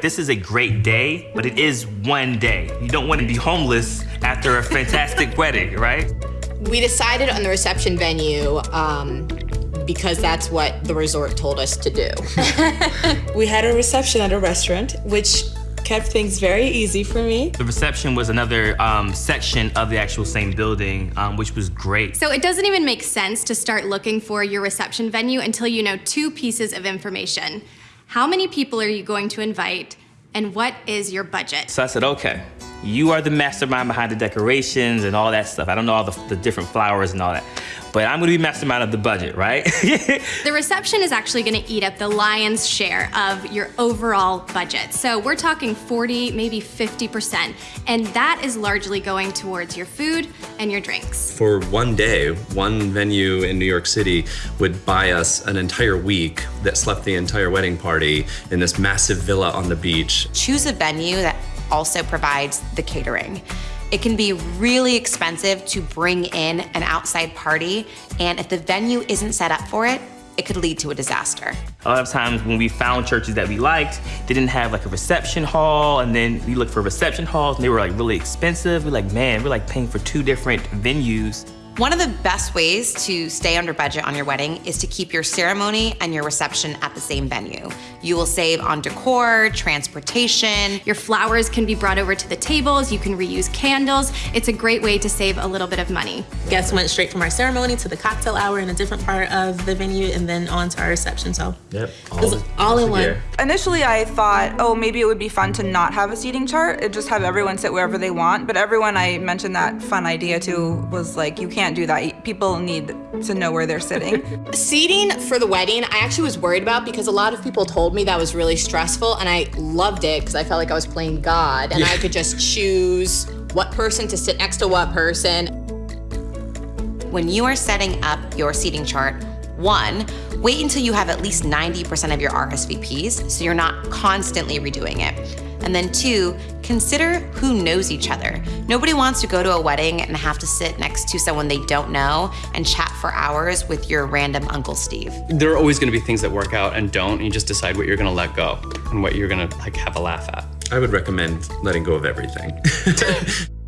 This is a great day, but it is one day. You don't want to be homeless after a fantastic wedding, right? We decided on the reception venue um, because that's what the resort told us to do. we had a reception at a restaurant, which kept things very easy for me. The reception was another um, section of the actual same building, um, which was great. So it doesn't even make sense to start looking for your reception venue until you know two pieces of information. How many people are you going to invite, and what is your budget? So I said, okay, you are the mastermind behind the decorations and all that stuff. I don't know all the, the different flowers and all that but I'm gonna be mastermind of the budget, right? the reception is actually gonna eat up the lion's share of your overall budget. So we're talking 40, maybe 50%, and that is largely going towards your food and your drinks. For one day, one venue in New York City would buy us an entire week that slept the entire wedding party in this massive villa on the beach. Choose a venue that also provides the catering. It can be really expensive to bring in an outside party, and if the venue isn't set up for it, it could lead to a disaster. A lot of times when we found churches that we liked, they didn't have like a reception hall, and then we looked for reception halls, and they were like really expensive. We're like, man, we're like paying for two different venues. One of the best ways to stay under budget on your wedding is to keep your ceremony and your reception at the same venue. You will save on decor, transportation. Your flowers can be brought over to the tables. You can reuse candles. It's a great way to save a little bit of money. Guests went straight from our ceremony to the cocktail hour in a different part of the venue and then on to our reception. So yep, all, all in one. Initially, I thought, oh, maybe it would be fun to not have a seating chart. It just have everyone sit wherever they want. But everyone I mentioned that fun idea to was like, you can't can't do that. People need to know where they're sitting. Seating for the wedding, I actually was worried about because a lot of people told me that was really stressful and I loved it because I felt like I was playing God and yeah. I could just choose what person to sit next to what person. When you are setting up your seating chart, one, wait until you have at least 90% of your RSVPs so you're not constantly redoing it. And then two, consider who knows each other. Nobody wants to go to a wedding and have to sit next to someone they don't know and chat for hours with your random Uncle Steve. There are always gonna be things that work out and don't, and you just decide what you're gonna let go and what you're gonna like have a laugh at. I would recommend letting go of everything.